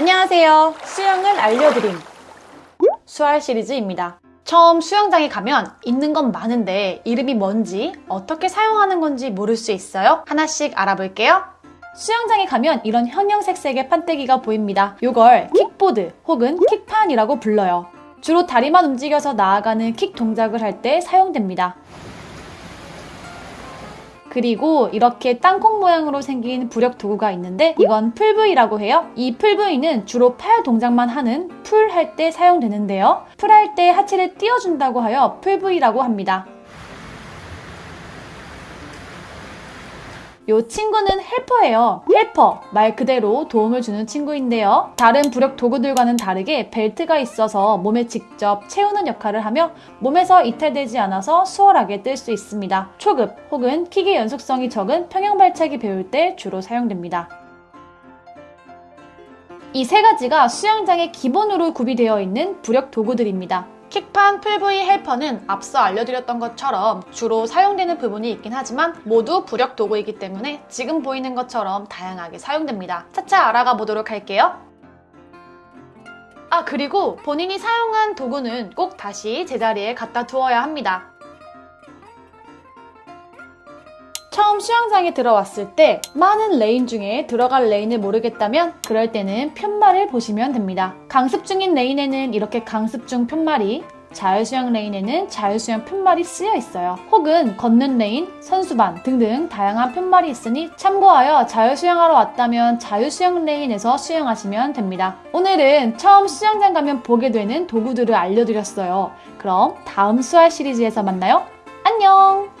안녕하세요. 수영을 알려드림. 수알 시리즈입니다. 처음 수영장에 가면 있는 건 많은데 이름이 뭔지 어떻게 사용하는 건지 모를 수 있어요? 하나씩 알아볼게요. 수영장에 가면 이런 형형색색의 판때기가 보입니다. 이걸 킥보드 혹은 킥판이라고 불러요. 주로 다리만 움직여서 나아가는 킥 동작을 할 때 사용됩니다. 그리고 이렇게 땅콩 모양으로 생긴 부력 도구가 있는데 이건 pull buoy라고 해요. 이 pull buoy는 주로 팔 동작만 하는 pull 할 때 사용되는데요. pull 할 때 하체를 띄워준다고 하여 pull buoy라고 합니다. 이 친구는 헬퍼예요. 헬퍼, 말 그대로 도움을 주는 친구인데요. 다른 부력 도구들과는 다르게 벨트가 있어서 몸에 직접 채우는 역할을 하며 몸에서 이탈되지 않아서 수월하게 뜰 수 있습니다. 초급 혹은 킥의 연속성이 적은 평형 발차기 배울 때 주로 사용됩니다. 이 세 가지가 수영장의 기본으로 구비되어 있는 부력 도구들입니다. 킥판, 풀브이, 헬퍼는 앞서 알려드렸던 것처럼 주로 사용되는 부분이 있긴 하지만 모두 부력 도구이기 때문에 지금 보이는 것처럼 다양하게 사용됩니다. 차차 알아가 보도록 할게요. 아 그리고 본인이 사용한 도구는 꼭 다시 제자리에 갖다 두어야 합니다. 처음 수영장에 들어왔을 때 많은 레인 중에 들어갈 레인을 모르겠다면 그럴 때는 팻말을 보시면 됩니다. 강습 중인 레인에는 이렇게 강습 중 팻말이 자유수영 레인에는 자유수영 팻말이 쓰여 있어요. 혹은 걷는 레인, 선수반 등등 다양한 팻말이 있으니 참고하여 자유수영하러 왔다면 자유수영 레인에서 수영하시면 됩니다. 오늘은 처음 수영장 가면 보게 되는 도구들을 알려드렸어요. 그럼 다음 수할 시리즈에서 만나요. 안녕!